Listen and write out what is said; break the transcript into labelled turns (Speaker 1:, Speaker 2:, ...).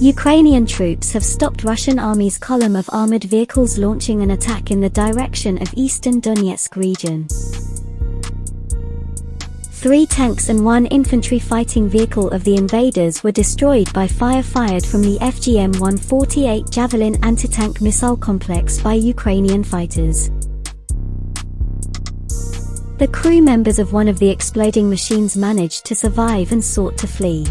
Speaker 1: Ukrainian troops have stopped Russian army's column of armored vehicles launching an attack in the direction of eastern Donetsk region. Three tanks and one infantry fighting vehicle of the invaders were destroyed by fire fired from the FGM-148 Javelin anti-tank missile complex by Ukrainian fighters. The crew members of one of the exploding machines managed to survive and sought to flee.